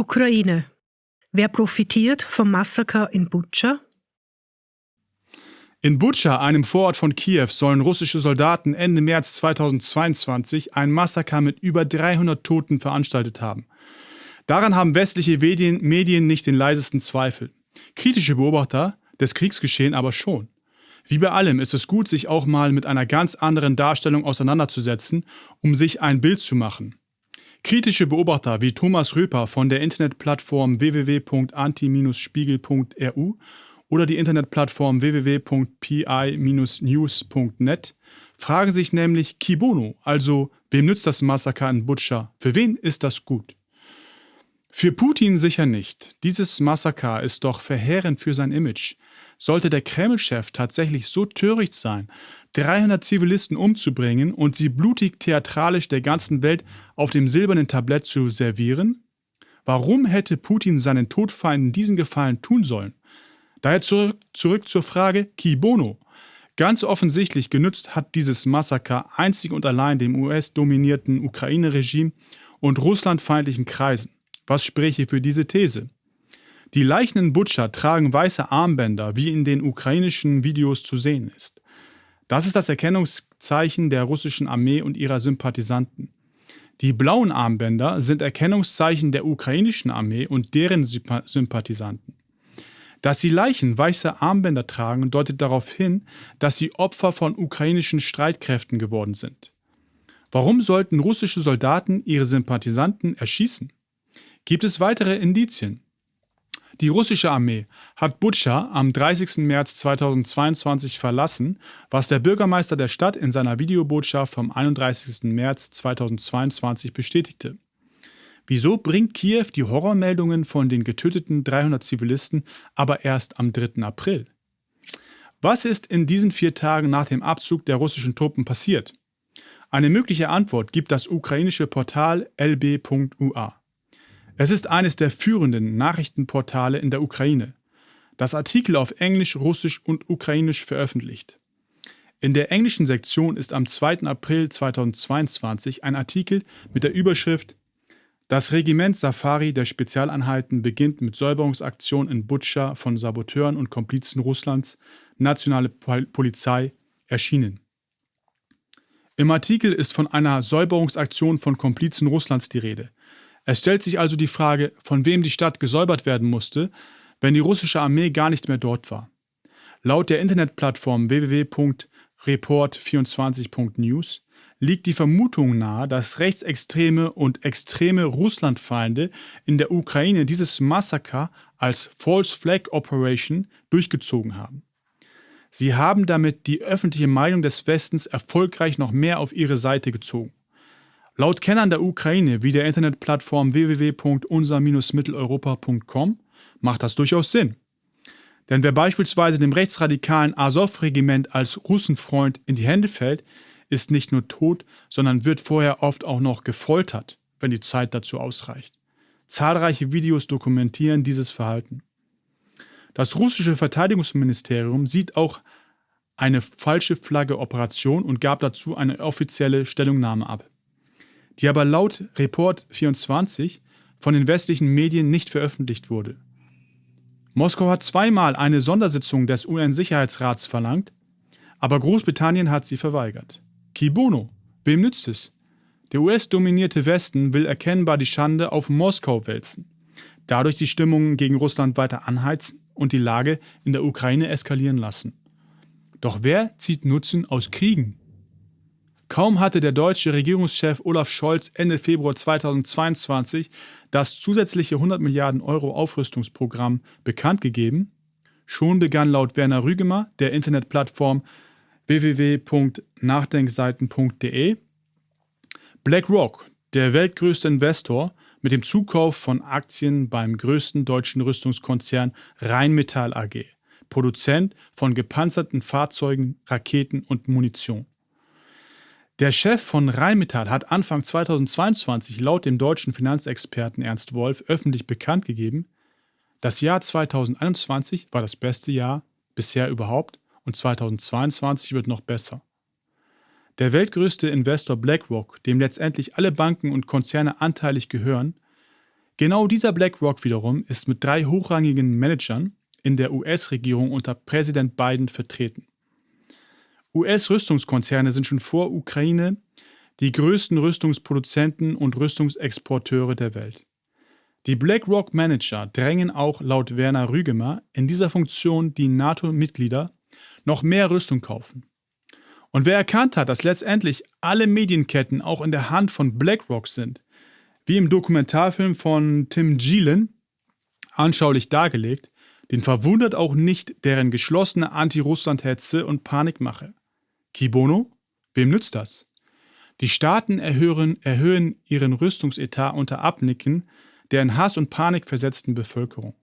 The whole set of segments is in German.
Ukraine. Wer profitiert vom Massaker in Butscha? In Butscha, einem Vorort von Kiew, sollen russische Soldaten Ende März 2022 ein Massaker mit über 300 Toten veranstaltet haben. Daran haben westliche Medien, nicht den leisesten Zweifel. Kritische Beobachter des Kriegsgeschehen aber schon. Wie bei allem ist es gut, sich auch mal mit einer ganz anderen Darstellung auseinanderzusetzen, um sich ein Bild zu machen. Kritische Beobachter wie Thomas Röper von der Internetplattform www.anti-spiegel.ru oder die Internetplattform www.pi-news.net fragen sich nämlich Kibono, also wem nützt das Massaker in Butscha, für wen ist das gut? Für Putin sicher nicht. Dieses Massaker ist doch verheerend für sein Image. Sollte der Kreml-Chef tatsächlich so töricht sein, 300 Zivilisten umzubringen und sie blutig theatralisch der ganzen Welt auf dem silbernen Tablett zu servieren? Warum hätte Putin seinen Todfeinden diesen Gefallen tun sollen? Daher zurück, zurück zur Frage Ki Bono. Ganz offensichtlich genützt hat dieses Massaker einzig und allein dem US-dominierten Ukraine-Regime und russlandfeindlichen Kreisen. Was spräche für diese These? Die Leichen in Butscha tragen weiße Armbänder, wie in den ukrainischen Videos zu sehen ist. Das ist das Erkennungszeichen der russischen Armee und ihrer Sympathisanten. Die blauen Armbänder sind Erkennungszeichen der ukrainischen Armee und deren Sympathisanten. Dass die Leichen weiße Armbänder tragen, deutet darauf hin, dass sie Opfer von ukrainischen Streitkräften geworden sind. Warum sollten russische Soldaten ihre Sympathisanten erschießen? Gibt es weitere Indizien? Die russische Armee hat Butscha am 30. März 2022 verlassen, was der Bürgermeister der Stadt in seiner Videobotschaft vom 31. März 2022 bestätigte. Wieso bringt Kiew die Horrormeldungen von den getöteten 300 Zivilisten aber erst am 3. April? Was ist in diesen vier Tagen nach dem Abzug der russischen Truppen passiert? Eine mögliche Antwort gibt das ukrainische Portal lb.ua. Es ist eines der führenden Nachrichtenportale in der Ukraine, das Artikel auf Englisch, Russisch und Ukrainisch veröffentlicht. In der englischen Sektion ist am 2. April 2022 ein Artikel mit der Überschrift das Regiment Safari der Spezialeinheiten beginnt mit Säuberungsaktionen in Butscha von Saboteuren und Komplizen Russlands, nationale Polizei, erschienen. Im Artikel ist von einer Säuberungsaktion von Komplizen Russlands die Rede. Es stellt sich also die Frage, von wem die Stadt gesäubert werden musste, wenn die russische Armee gar nicht mehr dort war. Laut der Internetplattform www.report24.news liegt die Vermutung nahe, dass rechtsextreme und extreme Russlandfeinde in der Ukraine dieses Massaker als False Flag Operation durchgezogen haben. Sie haben damit die öffentliche Meinung des Westens erfolgreich noch mehr auf ihre Seite gezogen. Laut Kennern der Ukraine wie der Internetplattform www.unser-mitteleuropa.com macht das durchaus Sinn. Denn wer beispielsweise dem rechtsradikalen Azov-Regiment als Russenfreund in die Hände fällt, ist nicht nur tot, sondern wird vorher oft auch noch gefoltert, wenn die Zeit dazu ausreicht. Zahlreiche Videos dokumentieren dieses Verhalten. Das russische Verteidigungsministerium sieht auch eine falsche Flagge-Operation und gab dazu eine offizielle Stellungnahme ab, die aber laut Report 24 von den westlichen Medien nicht veröffentlicht wurde. Moskau hat zweimal eine Sondersitzung des UN-Sicherheitsrats verlangt, aber Großbritannien hat sie verweigert. Kibono, wem nützt es? Der US-dominierte Westen will erkennbar die Schande auf Moskau wälzen, dadurch die Stimmungen gegen Russland weiter anheizen und die Lage in der Ukraine eskalieren lassen. Doch wer zieht Nutzen aus Kriegen? Kaum hatte der deutsche Regierungschef Olaf Scholz Ende Februar 2022 das zusätzliche 100 Milliarden Euro Aufrüstungsprogramm bekannt gegeben, schon begann laut Werner Rügemer, der Internetplattform www.nachdenkseiten.de. BlackRock, der weltgrößte Investor, mit dem Zukauf von Aktien beim größten deutschen Rüstungskonzern Rheinmetall AG, Produzent von gepanzerten Fahrzeugen, Raketen und Munition. Der Chef von Rheinmetall hat Anfang 2022 laut dem deutschen Finanzexperten Ernst Wolf öffentlich bekannt gegeben, das Jahr 2021 war das beste Jahr bisher überhaupt und 2022 wird noch besser. Der weltgrößte Investor BlackRock, dem letztendlich alle Banken und Konzerne anteilig gehören, Genau dieser BlackRock wiederum ist mit drei hochrangigen Managern in der US-Regierung unter Präsident Biden vertreten. US-Rüstungskonzerne sind schon vor Ukraine die größten Rüstungsproduzenten und Rüstungsexporteure der Welt. Die BlackRock-Manager drängen auch laut Werner Rügemer in dieser Funktion die NATO-Mitglieder noch mehr Rüstung kaufen. Und wer erkannt hat, dass letztendlich alle Medienketten auch in der Hand von BlackRock sind, wie im Dokumentarfilm von Tim Gillen anschaulich dargelegt, den verwundert auch nicht deren geschlossene Anti-Russland-Hetze und Panikmache. Kibono? Wem nützt das? Die Staaten erhöhen, erhöhen ihren Rüstungsetat unter Abnicken der in Hass und Panik versetzten Bevölkerung.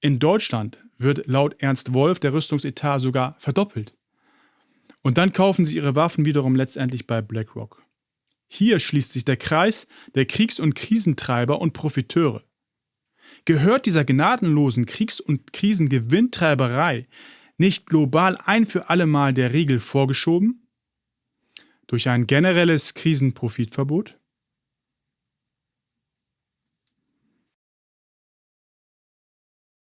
In Deutschland wird laut Ernst Wolf der Rüstungsetat sogar verdoppelt. Und dann kaufen sie ihre Waffen wiederum letztendlich bei BlackRock. Hier schließt sich der Kreis der Kriegs- und Krisentreiber und Profiteure. Gehört dieser gnadenlosen Kriegs- und Krisengewinntreiberei nicht global ein für allemal der Riegel vorgeschoben? Durch ein generelles Krisenprofitverbot?